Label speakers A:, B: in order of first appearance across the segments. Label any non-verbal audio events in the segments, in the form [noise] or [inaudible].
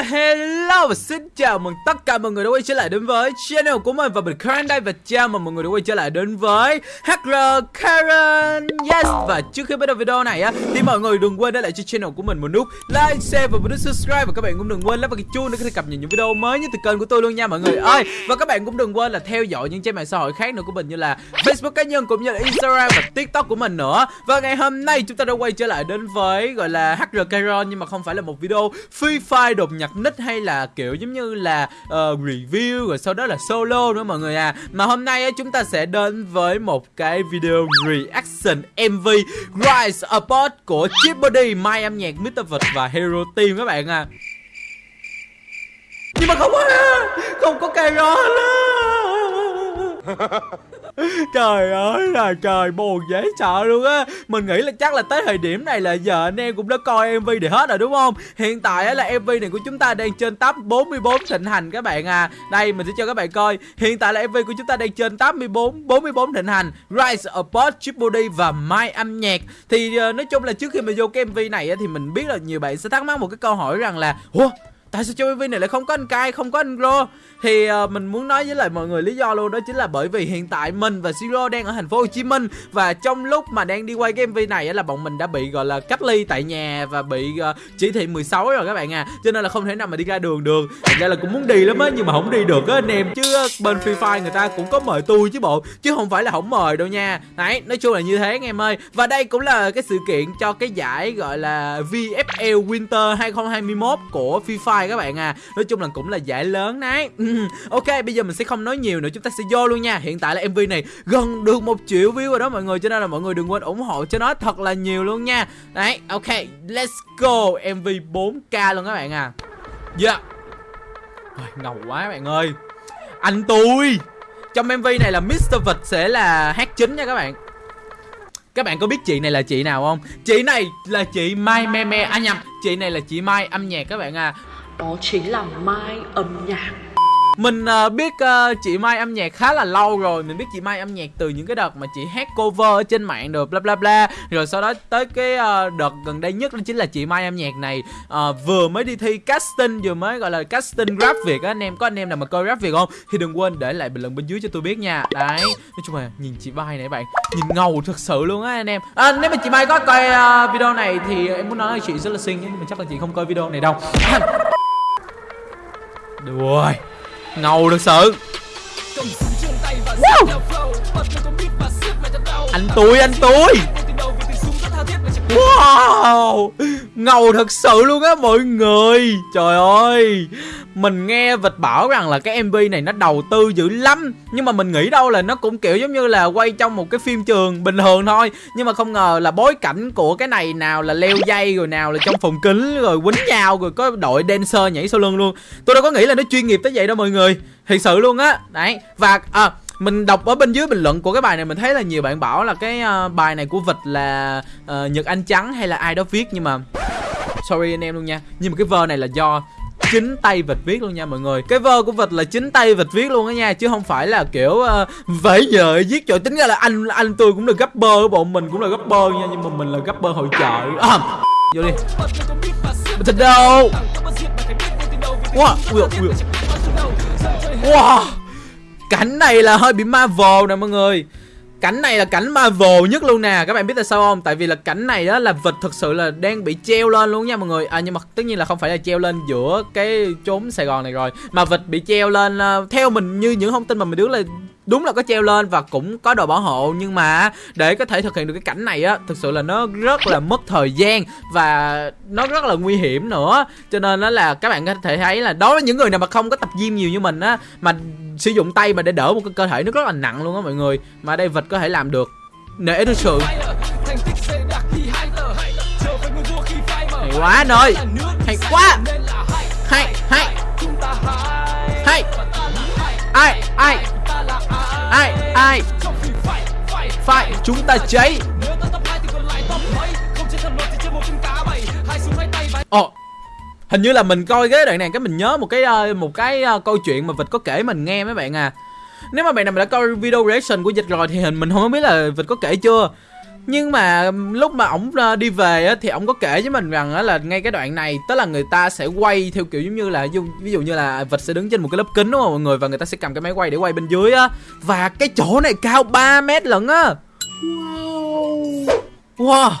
A: hell hello và xin chào mừng tất cả mọi người đã quay trở lại đến với channel của mình. Và mình Karen đây và chào mừng mọi người đã quay trở lại đến với HR Karen. Yes Và trước khi bắt đầu video này á thì mọi người đừng quên để lại cho channel của mình một nút like, share và một nút subscribe. Và các bạn cũng đừng quên lắp vào cái chuông để có thể cập nhật những video mới nhất từ kênh của tôi luôn nha mọi người ơi. Và các bạn cũng đừng quên là theo dõi những trang mạng xã hội khác nữa của mình như là Facebook cá nhân cũng như là Instagram và TikTok của mình nữa. Và ngày hôm nay chúng ta đã quay trở lại đến với gọi là HR Karen nhưng mà không phải là một video Free Fire đột nhập nick hay là kiểu giống như là uh, review rồi sau đó là solo nữa mọi người à mà hôm nay á, chúng ta sẽ đến với một cái video reaction MV Rise apart của Chip Body, Mai âm nhạc, Mr. Vật và Hero Team các bạn à nhưng mà không có à, không có Cairo [laughs] Trời ơi là trời buồn dễ sợ luôn á. Mình nghĩ là chắc là tới thời điểm này là giờ anh em cũng đã coi MV để hết rồi đúng không? Hiện tại là MV này của chúng ta đang trên top 44 thịnh hành các bạn à. Đây mình sẽ cho các bạn coi. Hiện tại là MV của chúng ta đang trên 84 44 thịnh hành. Rise Above Triple D và My âm nhạc. Thì uh, nói chung là trước khi mà vô cái MV này á, thì mình biết là nhiều bạn sẽ thắc mắc một cái câu hỏi rằng là Ủa tại sao trong MV này lại không có anh cai không có anh Ro? Thì uh, mình muốn nói với lại mọi người lý do luôn đó chính là bởi vì hiện tại mình và Zero đang ở thành phố Hồ Chí Minh và trong lúc mà đang đi quay cái MV này là bọn mình đã bị gọi là cách ly tại nhà và bị uh, chỉ thị 16 rồi các bạn à. Cho nên là không thể nào mà đi ra đường được. Thành ra là cũng muốn đi lắm á nhưng mà không đi được á anh em. Chứ ờ, bên Free Fire người ta cũng có mời tôi chứ bộ chứ không phải là không mời đâu nha. Đấy nói chung là như thế anh em ơi. Và đây cũng là cái sự kiện cho cái giải gọi là VFL Winter 2021 của Free Fire các bạn à. Nói chung là cũng là giải lớn đấy. [laughs] Ok bây giờ mình sẽ không nói nhiều nữa. Chúng ta sẽ vô luôn nha. Hiện tại là mv này gần được một triệu view rồi đó mọi người cho nên là mọi người đừng quên ủng hộ cho nó thật là nhiều luôn nha. Đấy ok let's go. mv 4k luôn các bạn à. Yeah. Ngầu quá các bạn ơi. Anh tôi. Trong mv này là Mr. Vật sẽ là hát chính nha các bạn. Các bạn có biết chị này là chị nào không? Chị này là chị Mai Me Me. À nhầm, chị này là chị Mai âm nhạc các bạn à
B: đó chính là Mai âm nhạc.
A: Mình uh, biết uh, chị Mai âm nhạc khá là lâu rồi. Mình biết chị Mai âm nhạc từ những cái đợt mà chị hát cover ở trên mạng được bla bla bla. Rồi sau đó tới cái uh, đợt gần đây nhất đó chính là chị Mai âm nhạc này uh, Vừa mới đi thi casting, vừa mới gọi là casting rap Việt á. Anh em có anh em nào mà coi rap Việt không? Thì đừng quên để lại bình luận bên dưới cho tôi biết nha. Đấy, nói chung là nhìn chị Mai này bạn Nhìn ngầu thật sự luôn á anh em. À, Nếu mà chị Mai có coi uh, video này thì em muốn nói là chị rất là xinh Nhưng mà chắc là chị không coi video này đâu được rồi. Ngầu thật sự. Wow. Anh tôi anh tôi Wow! Ngầu thật sự luôn á mọi người. Trời ơi. Mình nghe vịt bảo rằng là cái MV này nó đầu tư dữ lắm. Nhưng mà mình nghĩ đâu là nó cũng kiểu giống như là quay trong một cái phim trường bình thường thôi. Nhưng mà không ngờ là bối cảnh của cái này nào là leo dây rồi nào là trong phòng kính rồi quýnh nhau rồi có đội dancer nhảy sau lưng luôn. Tôi đâu có nghĩ là nó chuyên nghiệp tới vậy đâu mọi người. Thật sự luôn á. Đấy Và à, mình đọc ở bên dưới bình luận của cái bài này mình thấy là nhiều bạn bảo là cái uh, bài này của vịt là uh, nhật anh trắng hay là ai đó viết nhưng mà sorry anh em luôn nha. Nhưng mà cái vơ này là do chính tay vịt viết luôn nha mọi người. Cái vơ của vịt là chính tay vịt viết luôn á nha chứ không phải là kiểu uh, vẫy giờ viết trời tính ra là anh anh tôi cũng là bơ bọn mình cũng là bơ nha nhưng mà mình là bơ hội chợ. À, vô đi. Thịt đâu? Wow wow, wow. wow cảnh này là hơi bị Marvel nè mọi người. Cảnh này là cảnh Marvel nhất luôn nè. Các bạn biết tại sao không? Tại vì là cảnh này đó là vịt thực sự là đang bị treo lên luôn nha mọi người. À nhưng mà tất nhiên là không phải là treo lên giữa cái chốn Sài Gòn này rồi Mà vịt bị treo lên uh, Theo mình như những thông tin mà mình đứng là đúng là có treo lên và cũng có đồ bảo hộ, nhưng mà để có thể thực hiện được cái cảnh này á, thực sự là nó rất là mất thời gian và nó rất là nguy hiểm nữa. Cho nên nó là các bạn có thể thấy là đối với những người nào mà không có tập gym nhiều như mình á, mà sử dụng tay mà để đỡ một cái cơ thể nó rất là nặng luôn á mọi người, mà đây vật có thể làm được. Nể thực sự. Hay quá anh ơi hay quá. Hay hay. Hay. Ai ai? Ai ai? Phải chúng ta cháy. Ồ oh, hình như là mình coi cái đoạn này cái mình nhớ một cái ờ, một cái ờ, câu chuyện mà vịt có kể mình nghe mấy bạn à. Nếu mà bạn nào đã coi video reaction của dịch rồi thì hình mình không biết là vịt có kể chưa nhưng mà lúc mà ổng ờ, đi về á thì ổng có kể với mình rằng á là ngay cái đoạn này tức là người ta sẽ quay theo kiểu giống như là ví dụ, như là vịt sẽ đứng trên một cái lớp kính đúng không mọi người? Và người ta sẽ cầm cái máy quay để quay bên dưới á. Và cái chỗ này cao 3 mét lận á. Wow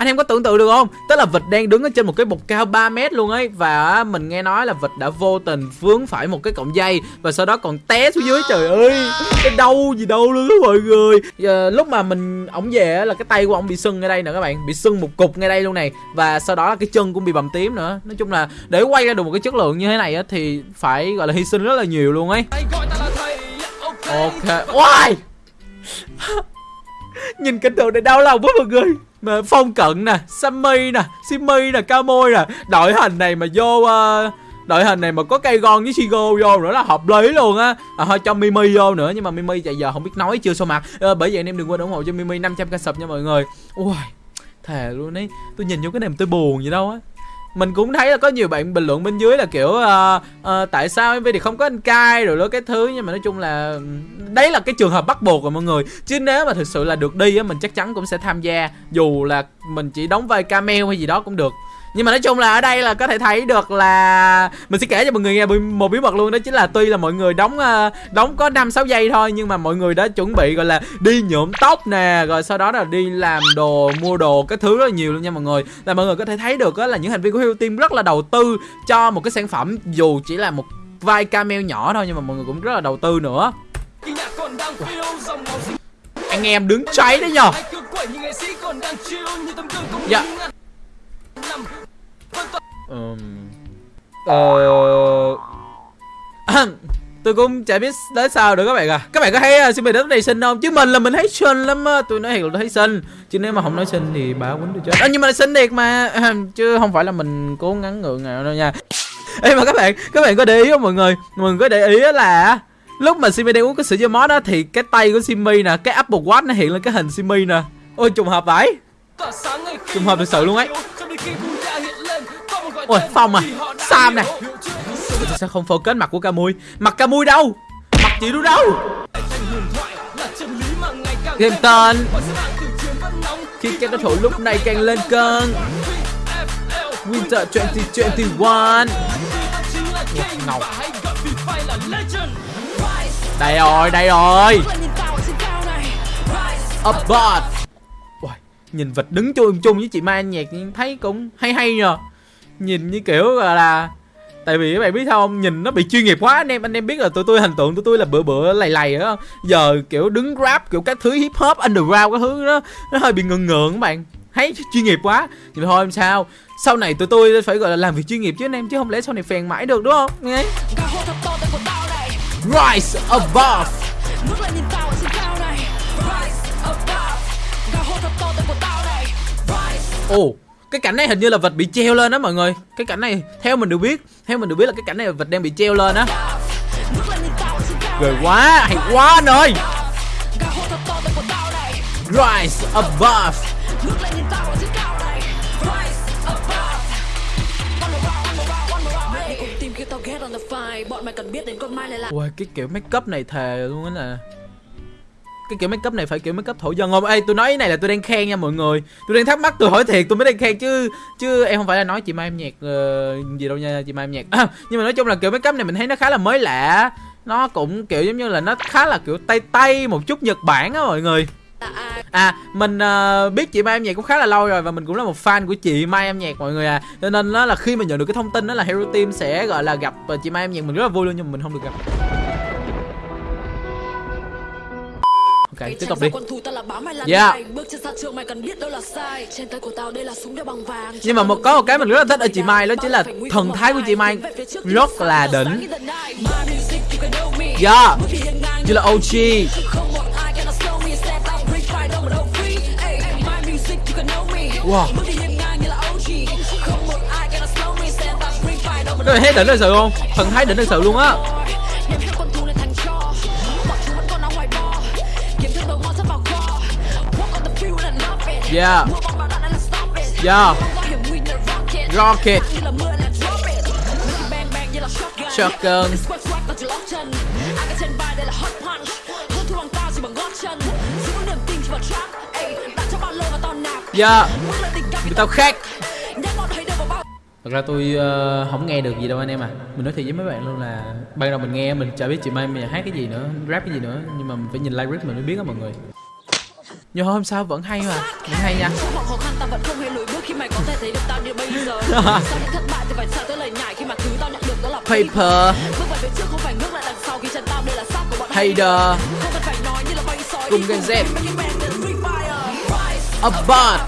A: anh em có tưởng tượng được không? Tức là vịt đang đứng ở trên một cái bục cao 3 mét luôn ấy. Và mình nghe nói là vịt đã vô tình vướng phải một cái cọng dây và sau đó còn té xuống dưới. Trời ơi cái đau gì đâu luôn đó mọi người. Giờ, lúc mà mình ổng về là cái tay của ổng bị sưng ngay đây nè các bạn. Bị sưng một cục ngay đây luôn này. Và sau đó là cái chân cũng bị bầm tím nữa. Nói chung là để quay ra được một cái chất lượng như thế này á thì phải gọi là hy sinh rất là nhiều luôn ấy. Ok. Oai! [laughs] nhìn cảnh tượng này đau lòng quá mọi người mà phong cận nè sammy nè simmy nè cao môi nè đội hình này mà vô uh, đội hình này mà có cây gon với Shigo vô nữa là hợp lý luôn á. À, thôi cho Mimi vô nữa nhưng mà Mimi chạy giờ không biết nói chưa so mặt. À, bởi vậy anh em đừng quên ủng hộ cho Mimi 500 k sub nha mọi người. Ui thề luôn ấy tôi nhìn vô cái này mà tôi buồn gì đâu á mình cũng thấy là có nhiều bạn bình luận bên dưới là kiểu uh, uh, tại sao MV thì không có anh cai rồi đó cái thứ nhưng mà nói chung là đấy là cái trường hợp bắt buộc rồi mọi người. Chứ nếu mà thực sự là được đi á mình chắc chắn cũng sẽ tham gia dù là mình chỉ đóng vai cameo hay gì đó cũng được nhưng mà nói chung là ở đây là có thể thấy được là mình sẽ kể cho mọi người nghe một bí mật luôn, đó chính là tuy là mọi người đóng ờ, đóng có năm sáu giây thôi, nhưng mà mọi người đã chuẩn bị, gọi là, đi nhuộm tóc nè, rồi sau đó là đi làm đồ, mua đồ, cái thứ rất là nhiều luôn nha mọi người. Là mọi người có thể thấy được là những thành viên của Hill Team rất là đầu tư cho một cái sản phẩm, dù chỉ là một vai cameo nhỏ thôi, nhưng mà mọi người cũng rất là đầu tư nữa. Anh em đứng cháy đấy nhờ. Dạ um, ờ. Tôi cũng chả biết tới sao được các bạn à các bạn có thấy uh, Simmy đất này xinh không? Chứ mình là mình thấy xinh lắm á. Tôi nói thiệt là tôi thấy xinh chứ nếu mà không nói xinh thì bà quýnh tôi chết. À, nhưng mà xinh thiệt mà. Chứ không phải là mình cố gắng ngượng nào đâu nha. Ê mà các bạn các bạn có để ý không mọi người? Mọi người có để ý là lúc mà Simmy đang uống cái sữa dưa mó đó thì cái tay của Simmy nè cái Apple Watch nó hiện lên cái hình Simmy nè. Ôi trùng hợp vậy. Trùng hợp thực sự luôn ấy ôi phong à sam nè sao không focus mặt của Camui mặt Camui đâu? Mặt chị đâu đâu? Game tên khi các đối thủ lúc này càng lên cơn. Winter 2021 Ngầu. Đây rồi, đây rồi. Upbot Nhìn vịt đứng chung chung với chị Mai nhạc thấy cũng hay hay nhờ. Nhìn như kiểu là, là Tại vì các bạn biết không? Nhìn nó bị chuyên nghiệp quá anh em Anh em biết là tụi tôi hình tượng tụi tôi là bữa bữa lầy lầy đó Giờ kiểu đứng rap kiểu các thứ hip hop underground cái thứ đó Nó hơi bị ngượng ngượng các bạn. Thấy chuyên nghiệp quá. Nhưng mà thôi làm sao? Sau này tụi tôi phải gọi là làm việc chuyên nghiệp chứ anh em Chứ không lẽ sau này phèn mãi được đúng không? Nghe. Rise above Ồ cái cảnh này hình như là vịt bị treo lên đó mọi người. Cái cảnh này theo mình được biết theo mình được biết là cái cảnh này là vịt đang bị treo lên á. Ghê quá hay quá anh ơi. Rise above. Ui cái kiểu make up này thề luôn á nè cái kiểu make up này phải kiểu make up thổ dân không? Ê tôi nói cái này là tôi đang khen nha mọi người. Tôi đang thắc mắc tôi hỏi thiệt tôi mới đang khen chứ chứ em không phải là nói chị mai em nhạc uh, gì đâu nha chị mai em nhạc. À, [coughs] nhưng mà nói chung là kiểu make up này mình thấy nó khá là mới lạ. Nó cũng kiểu giống như là nó khá là kiểu tây tây một chút nhật bản á mọi người. À mình uh, biết chị Mai em nhạc cũng khá là lâu rồi và mình cũng là một fan của chị Mai em nhạc mọi người à. Cho nên nó là khi mà nhận được cái thông tin đó là Hero Team sẽ gọi là gặp ờ, chị Mai em nhạc. Mình rất là vui luôn nhưng mà mình không được gặp. Ok, tiếp tục đi. Yeah. Nhưng mà một có một cái mình rất là thích ở chị Mai đó chính là thần thái của chị Mai rất là đỉnh. Yeah. Như là OG. Wow. Có thấy đỉnh thật sự không? Thần thái đỉnh thật sự luôn á. Yeah. Yeah. Rocket. Shotgun. Yeah Người tao khác Thật ra tôi uh, không nghe được gì đâu anh em à Mình nói thiệt với mấy bạn luôn là Ban đầu mình nghe mình chả biết chị Mai mình hát cái gì nữa Rap cái gì nữa Nhưng mà mình phải nhìn lyric mình mới biết đó mọi người nhưng hôm sau vẫn hay mà Vẫn hay nha. [laughs] Paper.
C: Sói
A: Cùng Gen Z. Above.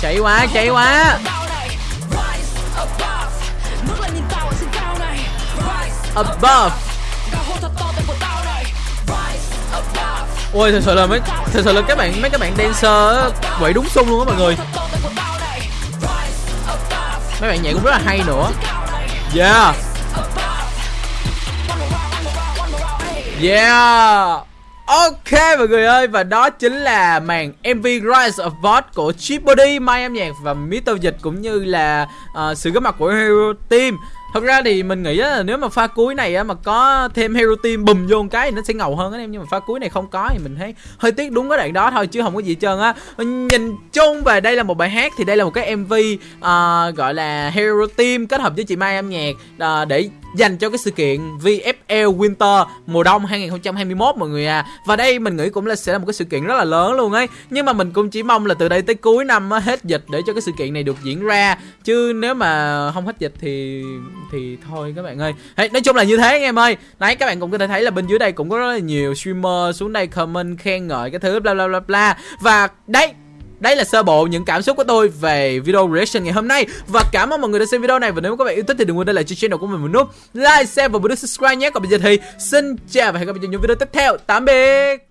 A: Chạy quá chạy quá.
C: Above
A: Ôi thật sự là mấy Thật sự là các bạn mấy các bạn dancer quậy đúng xung luôn á mọi người. Mấy bạn nhảy cũng rất là hay nữa. Yeah. Yeah. Ok mọi người ơi Và đó chính là màn MV Rise of god của Chip Body, Mai âm nhạc và Mr. Dịch Cũng như là uh, sự góp mặt của Hero Team. Thật ra thì mình nghĩ á, là nếu mà pha cuối này á, mà có thêm Hero Team bùm vô một cái thì nó sẽ ngầu hơn á em. Nhưng mà pha cuối này không có thì mình thấy hơi tiếc đúng cái đoạn đó thôi chứ không có gì trơn á. Nhìn chung về đây là một bài hát thì đây là một cái MV uh, à, gọi là Hero Team kết hợp với chị Mai âm nhạc uh, để dành cho cái sự kiện VFL Winter mùa đông 2021 mọi người à. Và đây mình nghĩ cũng là sẽ là một cái sự kiện rất là lớn luôn ấy. Nhưng mà mình cũng chỉ mong là từ đây tới cuối năm á, hết dịch để cho cái sự kiện này được diễn ra. Chứ nếu mà không hết dịch thì thì thôi các bạn ơi. Đấy, nói chung là như thế anh em ơi. Đấy các bạn cũng có thể thấy là bên dưới đây cũng có rất là nhiều streamer xuống đây comment khen ngợi cái thứ bla bla bla bla. Và đấy đây là sơ bộ những cảm xúc của tôi về video reaction ngày hôm nay. Và cảm ơn mọi người đã xem video này. Và nếu các bạn yêu thích thì đừng quên để lại cho channel của mình một nút Like, share và bấm nút subscribe nhé. Còn bây giờ thì xin chào và hẹn gặp lại trong những video tiếp theo. Tạm biệt!